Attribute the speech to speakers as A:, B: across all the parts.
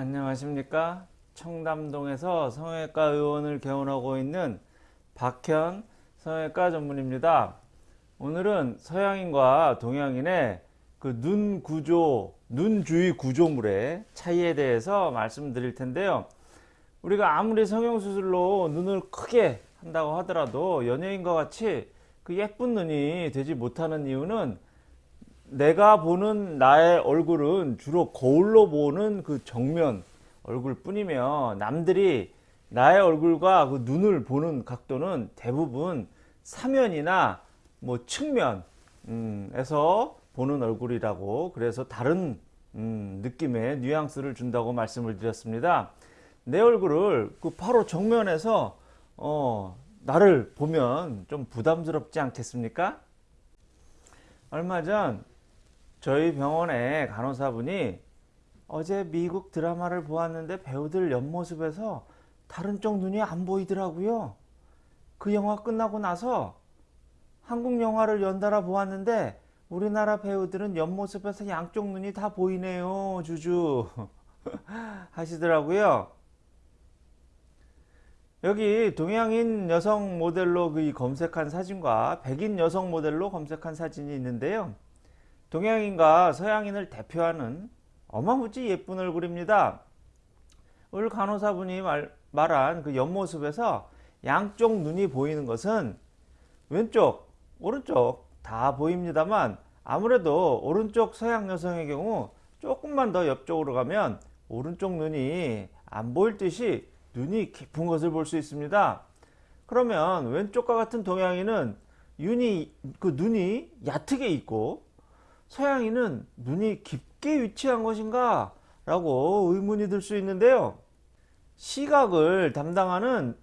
A: 안녕하십니까? 청담동에서 성형외과 의원을 개원하고 있는 박현 성형외과 전문입니다. 오늘은 서양인과 동양인의 그 눈 구조 눈 주위 구조물의 차이에 대해서 말씀드릴 텐데요. 우리가 아무리 성형수술로 눈을 크게 한다고 하더라도 연예인과 같이 그 예쁜 눈이 되지 못하는 이유는 내가 보는 나의 얼굴은 주로 거울로 보는 그 정면 얼굴 뿐이며 남들이 나의 얼굴과 그 눈을 보는 각도는 대부분 사면이나 뭐 측면에서 보는 얼굴이라고 그래서 다른 음, 느낌의 뉘앙스를 준다고 말씀을 드렸습니다. 내 얼굴을 그 바로 정면에서 어, 나를 보면 좀 부담스럽지 않겠습니까? 얼마 전 저희 병원의 간호사분이 어제 미국 드라마를 보았는데 배우들 옆모습에서 다른 쪽 눈이 안 보이더라고요. 그 영화 끝나고 나서 한국 영화를 연달아 보았는데 우리나라 배우들은 옆모습에서 양쪽 눈이 다 보이네요. 주주 하시더라고요. 여기 동양인 여성 모델로 그 검색한 사진과 백인 여성 모델로 검색한 사진이 있는데요. 동양인과 서양인을 대표하는 어마무지 예쁜 얼굴입니다. 오늘 간호사분이 말, 말한 그 옆모습에서 양쪽 눈이 보이는 것은 왼쪽, 오른쪽 다 보입니다만 아무래도 오른쪽 서양 여성의 경우 조금만 더 옆쪽으로 가면 오른쪽 눈이 안 보일 듯이 눈이 깊은 것을 볼 수 있습니다. 그러면 왼쪽과 같은 동양인은 윤이, 그 눈이 얕게 있고 서양인은 눈이 깊게 위치한 것인가 라고 의문이 들 수 있는데요. 시각을 담당하는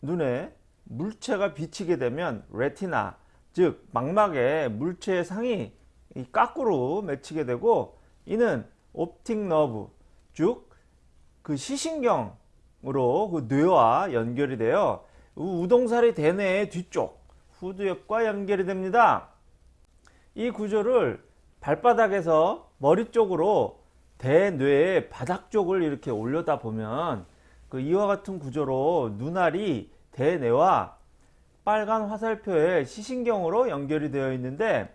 A: 눈에 물체가 비치게 되면 레티나 즉 망막에 물체의 상이 까꾸로 맺히게 되고 이는 옵틱 너브 즉 그 시신경 으로 그 뇌와 연결이 되어 우동살이 대뇌의 뒤쪽 후두엽과 연결이 됩니다. 이 구조를 발바닥에서 머리 쪽으로 대뇌의 바닥 쪽을 이렇게 올려다 보면 그 이와 같은 구조로 눈알이 대뇌와 빨간 화살표의 시신경으로 연결이 되어 있는데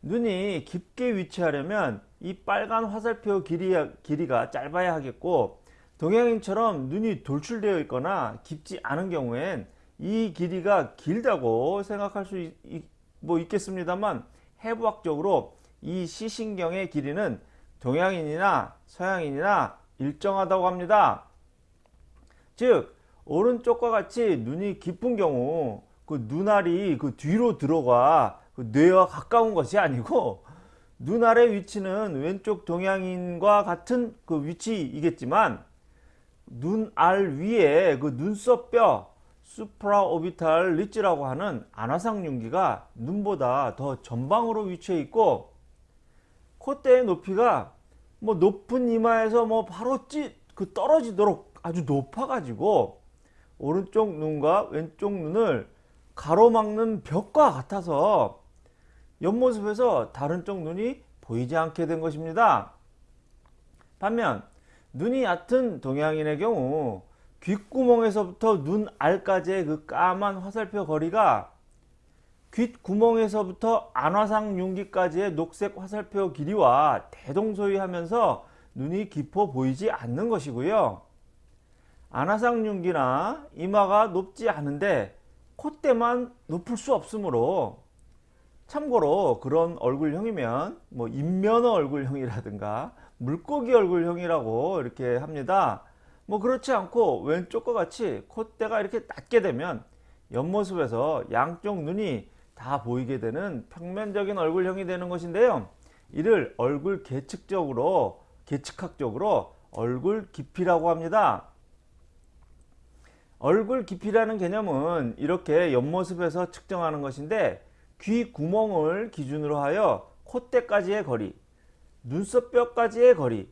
A: 눈이 깊게 위치하려면 이 빨간 화살표 길이, 길이가 짧아야 하겠고 동양인처럼 눈이 돌출되어 있거나 깊지 않은 경우엔 이 길이가 길다고 생각할 수 있, 뭐 있겠습니다만 해부학적으로 이 시신경의 길이는 동양인이나 서양인이나 일정하다고 합니다. 즉 오른쪽과 같이 눈이 깊은 경우 그 눈알이 그 뒤로 들어가 그 뇌와 가까운 것이 아니고 눈알의 위치는 왼쪽 동양인과 같은 그 위치이겠지만 눈알 위에 그 눈썹뼈 수프라오비탈 리치라고 하는 안화상 융기가 눈보다 더 전방으로 위치해 있고 콧대의 높이가 뭐 높은 이마에서 뭐 바로 찌그 떨어지도록 아주 높아 가지고 오른쪽 눈과 왼쪽 눈을 가로막는 벽과 같아서 옆모습에서 다른 쪽 눈이 보이지 않게 된 것입니다. 반면 눈이 얕은 동양인의 경우 귓구멍에서부터 눈알까지의 그 까만 화살표 거리가 귓구멍에서부터 안화상 융기까지의 녹색 화살표 길이와 대동소이하면서 눈이 깊어 보이지 않는 것이고요. 안화상 융기나 이마가 높지 않은데 콧대만 높을 수 없으므로 참고로 그런 얼굴형이면 뭐 인면어 얼굴형이라든가 물고기 얼굴형이라고 이렇게 합니다. 뭐 그렇지 않고 왼쪽과 같이 콧대가 이렇게 낮게 되면 옆모습에서 양쪽 눈이 다 보이게 되는 평면적인 얼굴형이 되는 것인데요. 이를 얼굴 계측적으로 계측학적으로 얼굴 깊이라고 합니다. 얼굴 깊이라는 개념은 이렇게 옆모습에서 측정하는 것인데 귀 구멍을 기준으로 하여 콧대까지의 거리 눈썹뼈까지의 거리,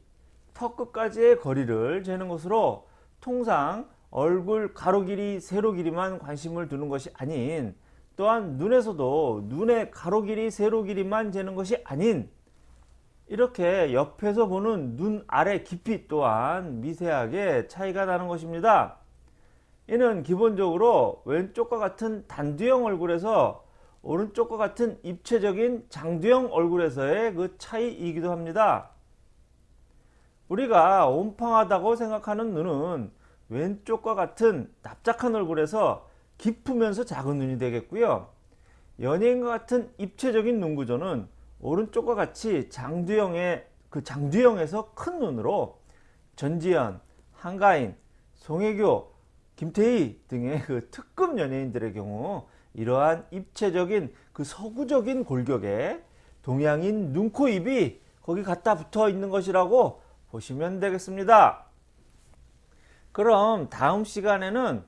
A: 턱 끝까지의 거리를 재는 것으로 통상 얼굴 가로 길이, 세로 길이만 관심을 두는 것이 아닌 또한 눈에서도 눈의 가로 길이, 세로 길이만 재는 것이 아닌 이렇게 옆에서 보는 눈 아래 깊이 또한 미세하게 차이가 나는 것입니다. 이는 기본적으로 왼쪽과 같은 단두형 얼굴에서 오른쪽과 같은 입체적인 장두형 얼굴에서의 그 차이이기도 합니다. 우리가 온팡하다고 생각하는 눈은 왼쪽과 같은 납작한 얼굴에서 깊으면서 작은 눈이 되겠고요. 연예인과 같은 입체적인 눈 구조는 오른쪽과 같이 장두형의 그 장두형에서 큰 눈으로 전지현, 한가인, 송혜교, 김태희 등의 그 특급 연예인들의 경우 이러한 입체적인 그 서구적인 골격에 동양인 눈, 코, 입이 거기 갖다 붙어 있는 것이라고 보시면 되겠습니다. 그럼 다음 시간에는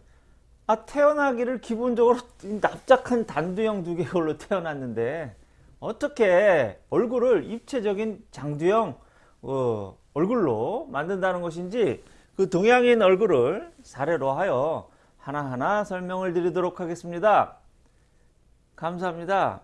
A: 아 태어나기를 기본적으로 납작한 단두형 두 개골로 태어났는데 어떻게 얼굴을 입체적인 장두형 어, 얼굴로 만든다는 것인지 그 동양인 얼굴을 사례로 하여 하나하나 설명을 드리도록 하겠습니다. 감사합니다.